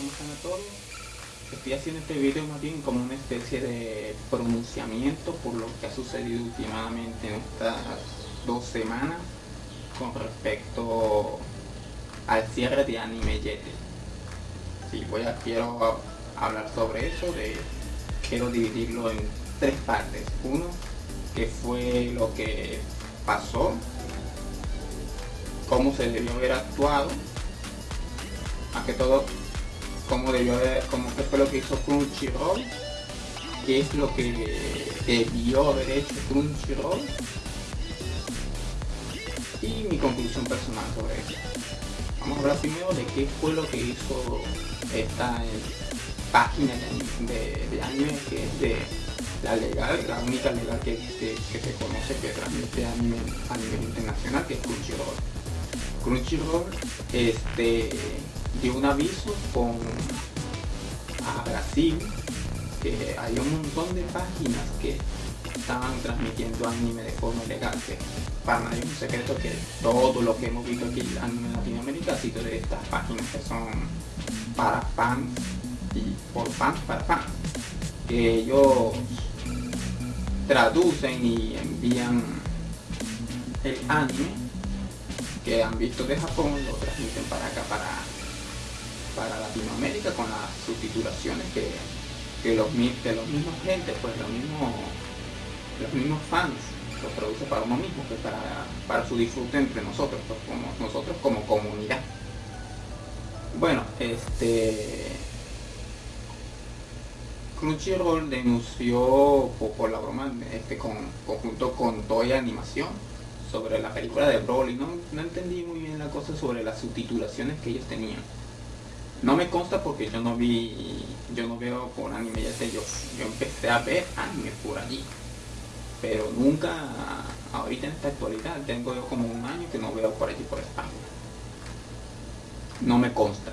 ¿cómo están a todos? Estoy haciendo este video más bien como una especie de pronunciamiento por lo que ha sucedido últimamente en estas dos semanas con respecto al cierre de Anime Yete. Sí, voy a, quiero hablar sobre eso, de, quiero dividirlo en tres partes. Uno, que fue lo que pasó, cómo se debió haber actuado más que todo como debió haber, como que fue lo que hizo Crunchyroll qué es lo que debió haber hecho Crunchyroll. Y mi conclusión personal sobre eso vamos a hablar primero de qué fue lo que hizo esta página de, anime que es de la legal, la única legal que, se conoce que transmite anime a nivel internacional que es Crunchyroll. Crunchyroll este dio un aviso con a Brasil que hay un montón de páginas que estaban transmitiendo anime de forma ilegal que para nadie es un secreto que todo lo que hemos visto aquí anime en Latinoamérica ha sido de estas páginas que son para fans y por fans para fans. Que ellos traducen y envían el anime que han visto de Japón lo transmiten para acá para para Latinoamérica con las subtitulaciones que, los, que los mismos gente, pues los mismos, los mismos fans los produce para uno mismo, que para, para su disfrute entre nosotros, pues como nosotros como comunidad. Bueno, este Crunchyroll denunció por, la broma este con conjunto con Toy Animación sobre la película de Broly. No, no entendí muy bien la cosa sobre las subtitulaciones que ellos tenían. No me consta porque yo no vi, yo no veo por anime, ya sé, yo, yo empecé a ver anime por allí. Pero nunca, ahorita en esta actualidad, tengo yo como un año que no veo por allí por España. No me consta.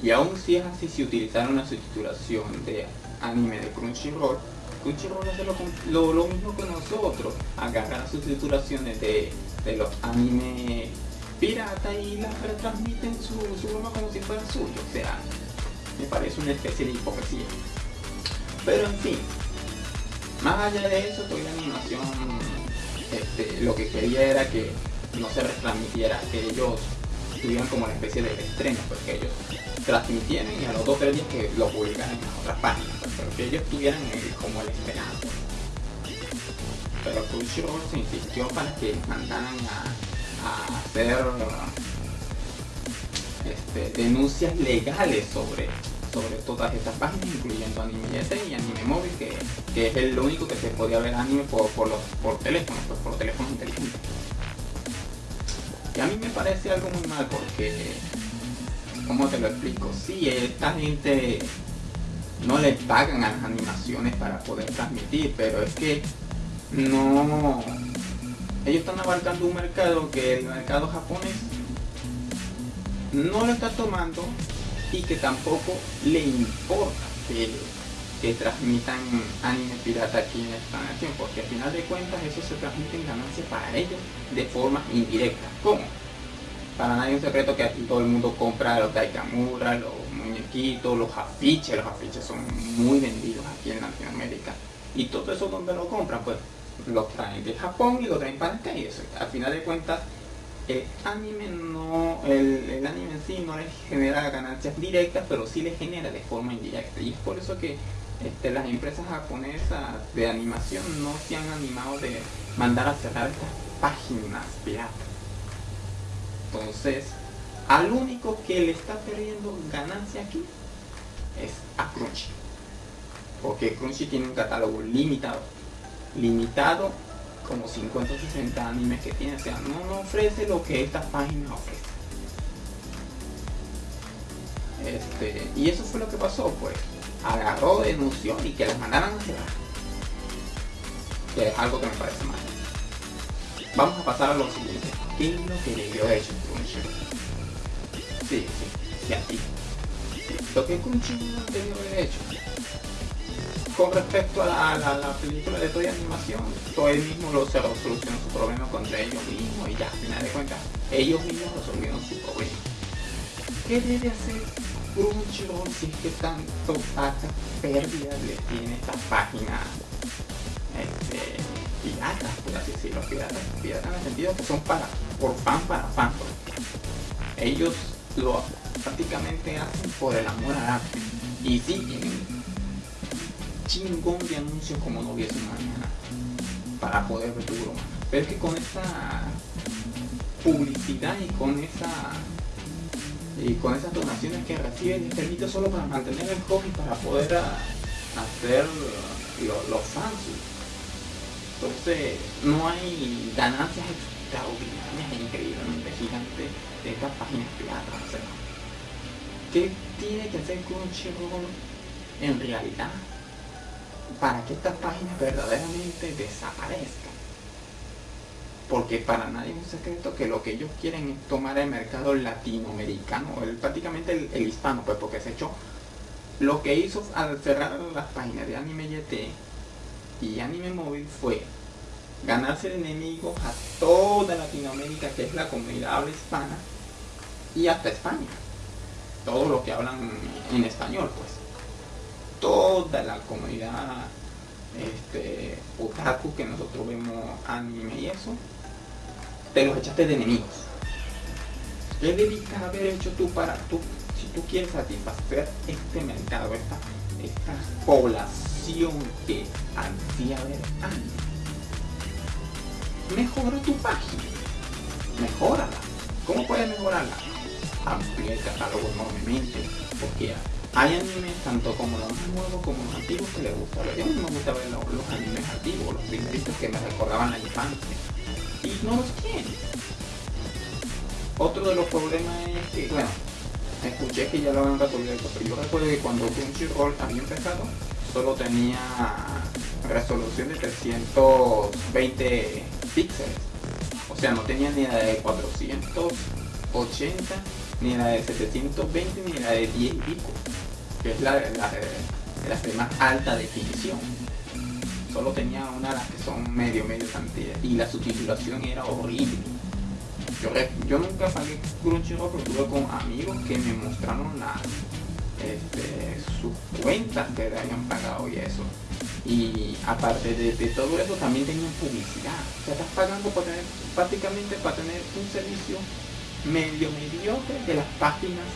Y aún si es así, si utilizaron la subtitulación de anime de Crunchyroll, Crunchyroll hace lo, lo, mismo que nosotros, agarra las subtitulaciones de, de los animes pirata y la retransmiten su, su broma como si fuera suyo. O sea, me parece una especie de hipocresía. Pero en fin, más allá de eso, toda la animación este, lo que quería era que no se retransmitiera, que ellos tuvieran como una especie de estreno, porque ellos transmitieran y a los dos tres que lo publicaran en las otras páginas, pues, pero que ellos tuvieran como el esperado. Pero Crunchyroll se insistió para que mandaran a a hacer este, denuncias legales sobre, sobre todas estas páginas, incluyendo Anime y Anime Móvil, que, es el único que se podía ver anime por, por, los, por teléfonos, pues, por teléfonos inteligentes. Y a mí me parece algo muy mal porque, ¿cómo te lo explico? Si esta gente no le pagan a las animaciones para poder transmitir, pero es que no ellos están abarcando un mercado que el mercado japonés no lo está tomando y que tampoco le importa que, transmitan anime pirata aquí en esta nación, porque al final de cuentas eso se transmite en ganancias para ellos de forma indirecta. ¿Cómo? Para nadie es un secreto que aquí todo el mundo compra los Daikamura, los muñequitos, los afiches, los afiches son muy vendidos aquí en Latinoamérica. Y todo eso donde lo compran, pues lo traen de Japón y lo traen para acá y eso. Al final de cuentas, el anime no, el, anime en sí no les genera ganancias directas, pero sí les genera de forma indirecta. Y es por eso que este, las empresas japonesas de animación no se han animado de mandar a cerrar estas páginas piratas. Entonces, al único que le está perdiendo ganancia aquí es a Crunchy. Porque Crunchy tiene un catálogo limitado limitado como 50 o 60 animes que tiene, o sea, no, ofrece lo que esta página ofrece. Este, y eso fue lo que pasó, pues, agarró, denunció y que las mandaran a cerrar. Que es algo que me parece mal. Vamos a pasar a lo siguiente. ¿Qué es lo que debió hecho Crunchyroll? Sí, sí, sí, aquí. Lo que Crunchyroll debió haber hecho con respecto a la, película de Toy Animación, Toy mismo lo se solucionó su problema contra ellos mismos y ya, al final de cuentas, ellos mismos resolvieron su problema. ¿Qué debe hacer Crunchyroll si es que tanto pérdidas pérdida le tiene esta página este, piratas, por así decirlo, piratas, piratas en el sentido que son para, por fan para fan. Ellos lo prácticamente hacen por el amor al arte. Y sí, chingón de anuncios como no hubiese mañana para poder ver tu broma. Pero es que con esa publicidad y con esa y con esas donaciones que reciben les permite solo para mantener el hobby para poder hacer los fans entonces no hay ganancias extraordinarias e increíblemente gigantes de estas páginas piratas ¿qué tiene que hacer Crunchyroll en realidad para que estas páginas verdaderamente desaparezcan? porque para nadie es un secreto que lo que ellos quieren es tomar el mercado latinoamericano, el, prácticamente el, hispano, pues porque se echó. Lo que hizo al cerrar las páginas de Anime YT y Anime Móvil fue ganarse enemigos a toda Latinoamérica, que es la comunidad habla hispana, y hasta España. Todos los que hablan en español, pues. Toda la comunidad este, otaku que nosotros vemos anime y eso, te los echaste de enemigos. ¿Qué debiste haber hecho tú para tú, si tú quieres satisfacer este mercado, esta, esta población que ansía ver anime? Mejora tu página, mejórala. ¿Cómo puedes mejorarla? Amplía el catálogo enormemente, porque hay animes tanto como los nuevos como los antiguos que les gusta. Yo me gusta ver los, los animes antiguos, los primeritos que me recordaban la infancia y no los tiene. Otro de los problemas es que, bueno, escuché que ya lo habían resolvido, pero yo recuerdo que cuando Crunchyroll había empezado, solo tenía resolución de 320 píxeles. O sea, no tenía ni la de 480, ni la de 720, ni la de 10 y pico, que es la, la, la de más alta definición solo tenía una de las que son medio, medio cantidad y la subtitulación era horrible. Yo, yo nunca pagué Crunchyroll, pero tuve con amigos que me mostraron las este, sus cuentas que le habían pagado y eso. Y aparte de, todo eso también tenían publicidad. O sea, estás pagando para tener, prácticamente para tener un servicio medio mediocre de las páginas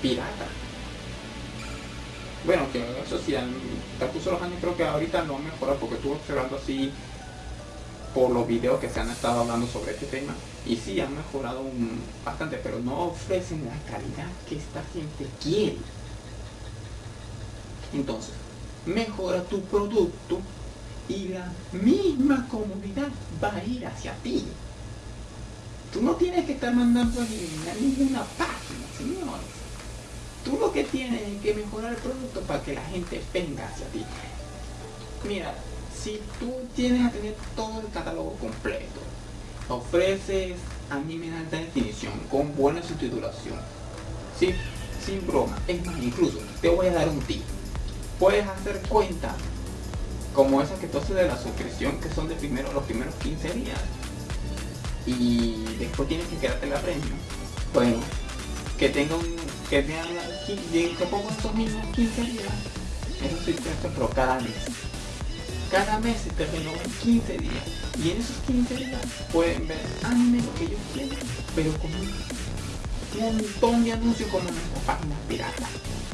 piratas. Bueno, que eso sí, transcurso los años creo que ahorita no mejora porque estuve observando así por los videos que se han estado hablando sobre este tema y sí han mejorado bastante pero no ofrecen la calidad que esta gente quiere. Entonces mejora tu producto y la misma comunidad va a ir hacia ti. Tú no tienes que estar mandando a ninguna página señores tú lo que tienes es que mejorar el producto para que la gente venga hacia ti. Mira, si tú tienes a tener todo el catálogo completo, ofreces anime en alta definición, con buena subtitulación, ¿sí? sin broma, es más, incluso te voy a dar un tip. Puedes hacer cuentas como esas que tú haces de la suscripción, que son de primero los primeros 15 días. Y después tienes que quedarte la premio. Bueno, que tenga un que vean que pongo estos mismos 15 días eso sí pero cada mes. Cada mes se te en 15 días. Y en esos 15 días pueden ver anime lo que ellos quieren pero con un montón de anuncios como nuestras páginas piratas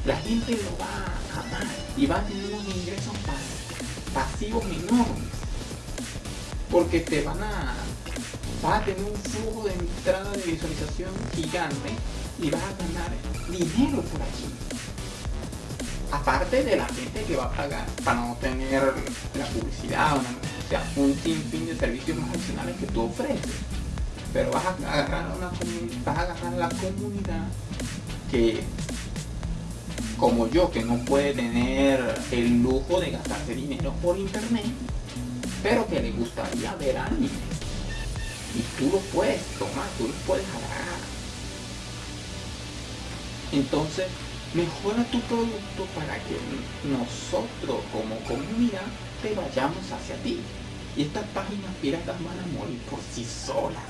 la gente lo va a amar y va a tener unos ingresos pasivos enormes porque te van a va a tener un flujo de entrada de visualización gigante y vas a ganar dinero por aquí. Aparte de la gente que va a pagar para no tener la publicidad, o sea, un sinfín de servicios más adicionales que tú ofreces. Pero vas a agarrar una vas a agarrar la comunidad que como yo que no puede tener el lujo de gastarse dinero por internet pero que le gustaría ver anime y tú lo puedes tomar, tú lo puedes agarrar entonces, mejora tu producto para que nosotros como comunidad te vayamos hacia ti. Y estas páginas piratas van a morir por sí solas.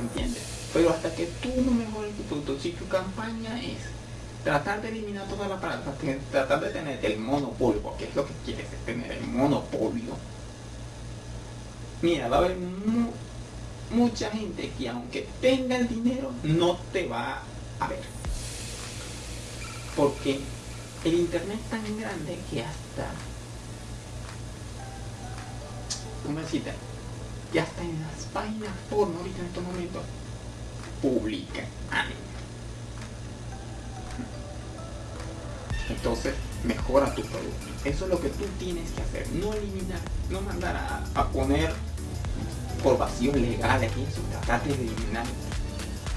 ¿Entiendes? Pero hasta que tú no mejores tu producto, si tu campaña es tratar de eliminar toda la palabra, tratar de tener el monopolio, porque es lo que quieres, es tener el monopolio. Mira, va a haber mucha gente que aunque tenga el dinero, no te va ver. Porque el internet es tan grande que hasta, ¿cómo decirte? Que hasta en las páginas porno ahorita en estos momentos publican anime. Entonces, mejora tu producto. Eso es lo que tú tienes que hacer. No eliminar, no mandar a, poner por vacíos legales y eso, tratar de eliminar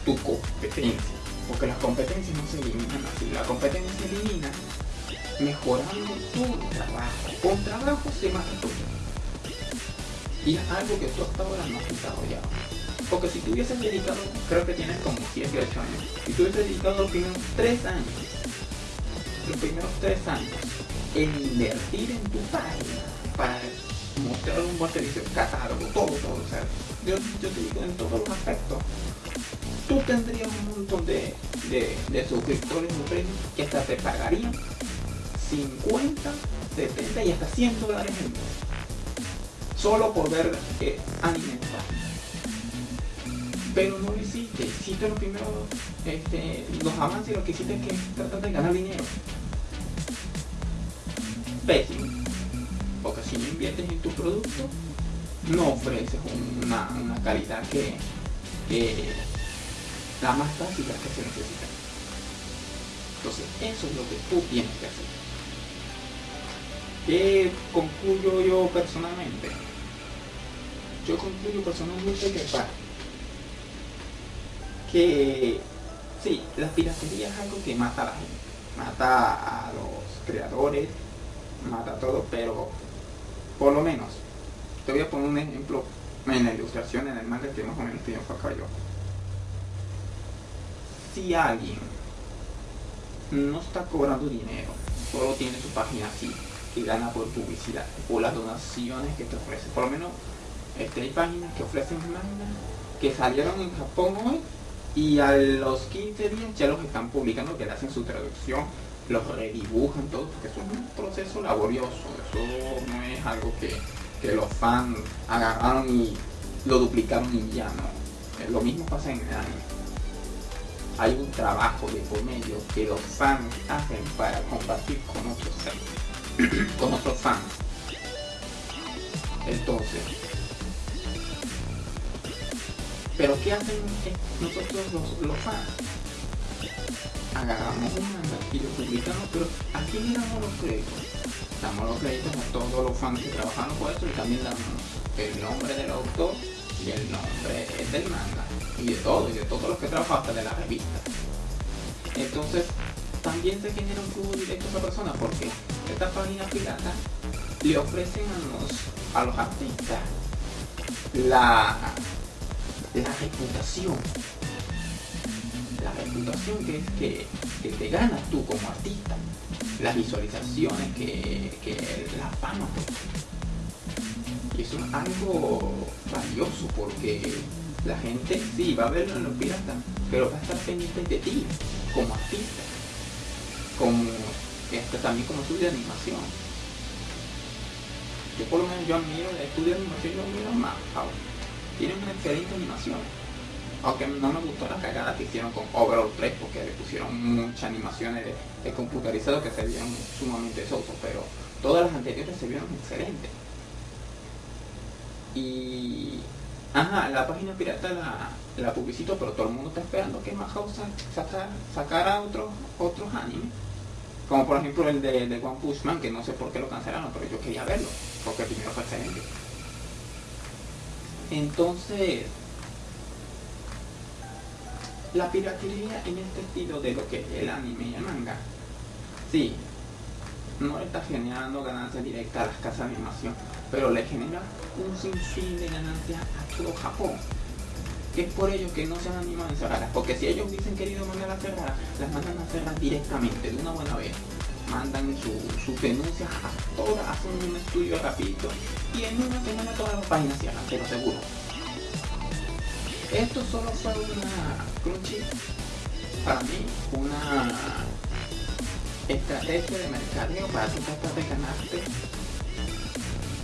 tu competencia. Porque las competencias no se eliminan así. La competencia se elimina mejorando tu trabajo. Con trabajo se mata tu Y es algo que tú hasta ahora no has ya Porque si tú hubieses dedicado, creo que tienes como 7 8 años, si tú hubieses dedicado los primeros 3 años los primeros tres años en invertir en tu página para mostrar un buen servicio, catálogo, todo, todo. O sea, yo, te digo en todos los aspectos. Tú tendrías un montón de, de, suscriptores de que hasta te pagarían 50, 70 y hasta 100 dólares en mes. Solo por ver eh, anime pero no lo hiciste, hiciste lo primero, este, los avances, lo que hiciste es que tratar de ganar dinero. Pésimo. Porque si no inviertes en tu producto, no ofreces una, calidad que, la más básica que se necesita. Entonces, eso es lo que tú tienes que hacer. ¿Qué concluyo yo personalmente? Yo concluyo personalmente que para que sí, la piratería es algo que mata a la gente, mata a los creadores, mata a todo, pero por lo menos, te voy a poner un ejemplo en la ilustración, en el manga que más o menos estoy enfocado yo. Si alguien no está cobrando dinero, solo tiene su página así y gana por publicidad, por las donaciones que te ofrece. Por lo menos este, hay páginas que ofrecen manga que salieron en Japón hoy y a los 15 días ya los están publicando, que le hacen su traducción, los redibujan, todo, porque eso es un proceso laborioso, eso no es algo que, los fans agarraron y lo duplicaron y ya no. Lo mismo pasa en el anime. Hay un trabajo de por medio que los fans hacen para compartir con otros, con otros fans. Entonces, pero ¿qué hacen nosotros los, fans? Agarramos un manga y lo publicamos, pero ¿a quién le damos los créditos? Damos los créditos a todos los fans que trabajaron por esto y también damos el nombre del autor y el nombre del manga y de todo, y de todos los que trabajan hasta de la revista. Entonces, también se genera un flujo directo a esa persona porque esta página pirata le ofrecen a los, a los artistas la la reputación. La reputación que es que, te ganas tú como artista. Las visualizaciones, que, que la fama. Y eso es algo valioso porque la gente sí va a verlo en los piratas, pero va a estar pendiente de ti como artista. Como este, también como estudio de animación. Yo por lo menos yo admiro el estudio de animación, yo admiro más tienen una excelente animación. Aunque no me gustó la cagada que hicieron con Overall 3 porque le pusieron muchas animaciones de, computarizado que se vieron sumamente sosos, pero todas las anteriores se vieron excelentes. Y ajá, la página pirata la, la publicito, pero todo el mundo está esperando que Madhouse sacara, sacara otros otros animes. Como por ejemplo el de, de One que no sé por qué lo cancelaron, pero yo quería verlo, porque primero fue excelente. Entonces, la piratería en este estilo de lo que es el anime y el manga, sí, no está generando ganancias directas a las casas de animación, pero le genera un sinfín de ganancias a todo Japón. Que es por ello que no se han animado en cerrarlas, porque si ellos hubiesen querido mandar a cerrar, las mandan a cerrar directamente, de una buena vez mandan sus denuncias a todas, hacen un estudio rapidito y en una semana todas las páginas cierran, te lo aseguro. Esto solo fue una crunchy, para mí, una estrategia de mercadeo para tratar de ganarte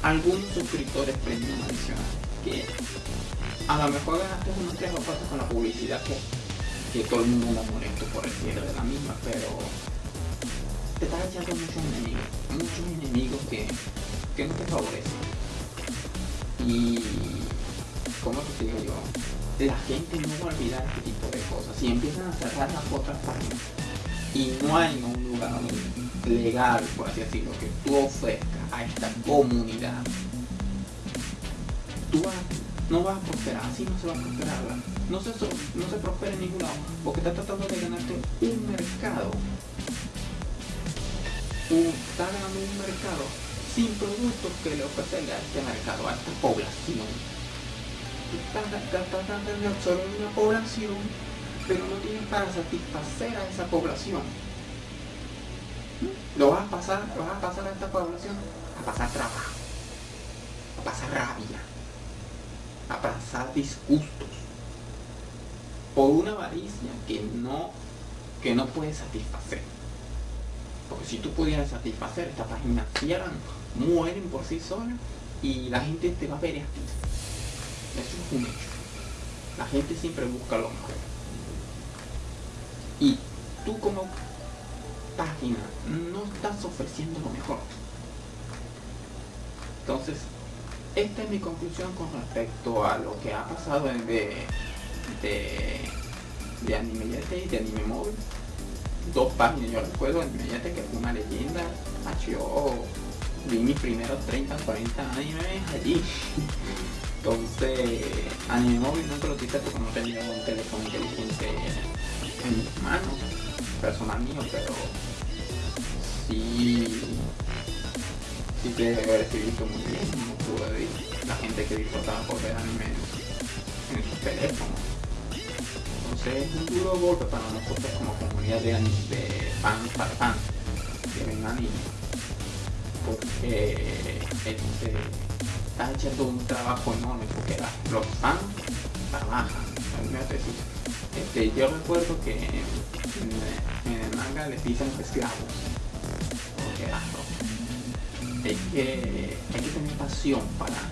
algunos suscriptores premium adicionales que a lo mejor ganaste unos 3 o 4 con la publicidad que, que todo el mundo la molesto por el cierre de la misma pero te estás echando muchos enemigos muchos enemigos que, que no te favorecen. Y como te digo yo la gente no va a olvidar este tipo de cosas si empiezan a cerrar las otras páginas y no hay un lugar legal, por así decirlo, que tú ofrezcas a esta comunidad, tú no vas a prosperar, así no se va a prosperar, no se, no se prospera en ningún lado, porque estás tratando de ganarte un mercado, estás ganando un mercado sin productos que le ofrecerle a este mercado, a esta población. Estás, tratando de absorber una población pero no tienes para satisfacer a esa población. Lo vas a pasar, vas a pasar a esta población a pasar trabajo, a pasar rabia, a pasar disgustos por una avaricia que no, que no puedes satisfacer. Porque si tú pudieras satisfacer, esta página cierran, mueren por sí solas y la gente te va a ver a. Eso es un hecho. La gente siempre busca lo malo y tú como página no estás ofreciendo lo mejor. Entonces, esta es mi conclusión con respecto a lo que ha pasado de, de, de Anime y de Anime Móvil. Dos páginas, yo recuerdo Anime Yete que fue una leyenda. Yo vi mis primeros 30, 40 animes allí. Entonces, Anime Móvil nunca lo quise porque no tenía un teléfono inteligente en mis manos, personal mío, pero sí, sí que recibido muy bien, no pude ver la gente que disfrutaba por ver anime en, sus teléfonos. Entonces es un duro golpe para nosotros como comunidad de, de fans para fans que ven anime. Porque este, está echando un trabajo enorme porque los fans trabajan, este, yo recuerdo que en, el manga les dicen esclavos. Porque hay que, hay que tener pasión para,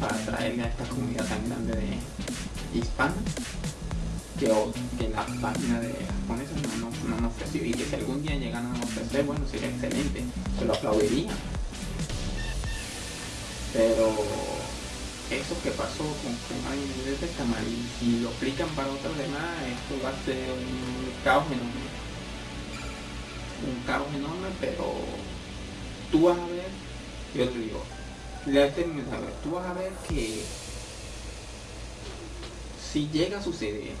para a esta comunidad tan grande de hispanos que, que la página de japoneses no nos no, no ofreció y que si algún día llegan a ofrecer, bueno, sería excelente, se lo aplaudiría. Pero eso que pasó con, con de está mal y si lo aplican para otros demás esto va a ser un caos enorme. Un caos enorme pero tú vas a ver yo te digo tú vas a ver que si llega a suceder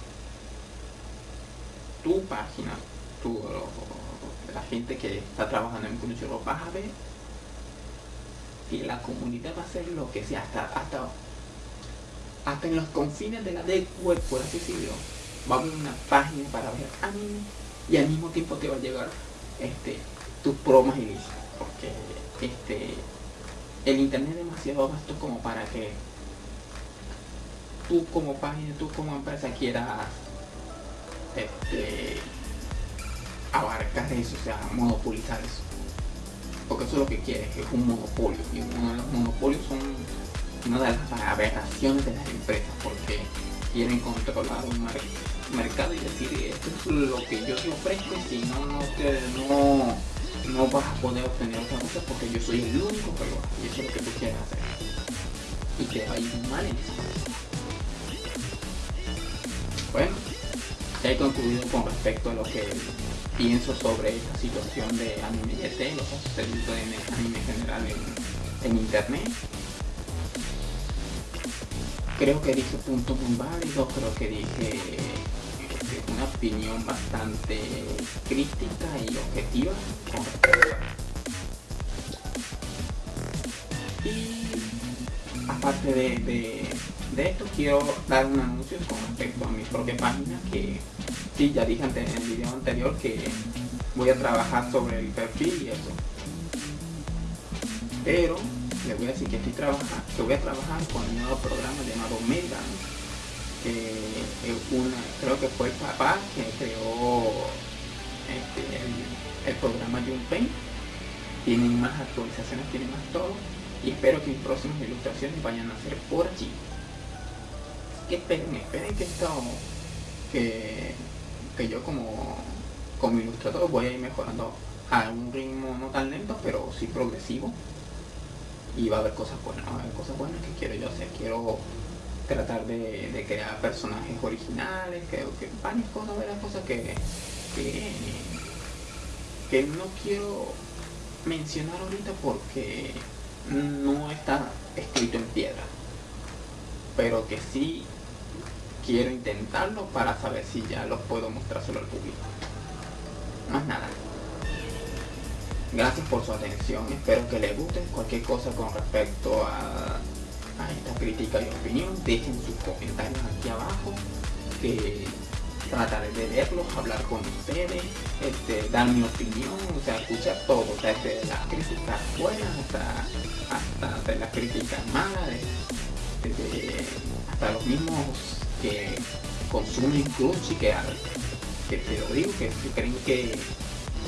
tu página tu, la gente que está trabajando en Crunchyroll vas a ver que la comunidad va a hacer lo que sea hasta hasta hasta en los confines de la web, por así decirlo, va a haber una página para ver anime y al mismo tiempo te va a llegar este, tus promas y porque este, el internet es demasiado vasto como para que tú como página, tú como empresa quieras este, abarcar eso, o sea, monopolizar eso. Porque eso es lo que quieres, es un monopolio. Y uno de los monopolios son una de las aberraciones de las empresas porque quieren controlar un mercado y decir esto es lo que yo te ofrezco y si no no no, no vas a poder obtener otra cosa porque yo soy el único que lo hace y eso es lo que tú quieres hacer y te va a ir mal en eso bueno ya he concluido con respecto a lo que pienso sobre esta situación de anime GT, lo que ha sucedido en anime general en, en internet creo que dije puntos muy creo que dije una opinión bastante crítica y objetiva Y aparte de, esto, quiero dar un anuncio con respecto a mi propia página, que sí, ya dije en el video anterior que voy a trabajar sobre el perfil y eso. Pero les voy a decir que estoy trabajando, que voy a trabajar con un nuevo programa llamado Mega, que una, creo que fue el papá que creó este, el, programa Junpaint. Tienen más actualizaciones, tienen más todo. Y espero que mis próximas ilustraciones vayan a ser por allí. Que esperen, esperen que esto, que, que yo como, como ilustrador voy a ir mejorando a un ritmo no tan lento, pero sí progresivo. Y va a haber cosas buenas, va a haber cosas buenas que quiero yo hacer. Quiero tratar de, crear personajes originales, que varias cosas, varias cosas que, que, no quiero mencionar ahorita porque no está escrito en piedra. Pero que sí quiero intentarlo para saber si ya los puedo mostrar solo al público. Más nada. Gracias por su atención, espero que les guste. Cualquier cosa con respecto a a esta crítica y opinión, dejen sus comentarios aquí abajo, que trataré de verlos, hablar con ustedes, este, dar mi opinión, o sea, escuchar todo, desde las críticas buenas hasta, hasta las críticas malas, hasta los mismos que consumen Crunchy, que, que te lo digo, que, creen que,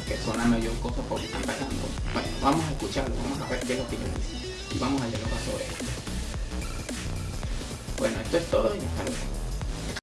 que son la mayor cosa porque están pagando. Bueno, vamos a escucharlo, vamos a ver qué es lo que ellos dicen y vamos a dialogar sobre esto. Bueno, esto es todo y hasta luego.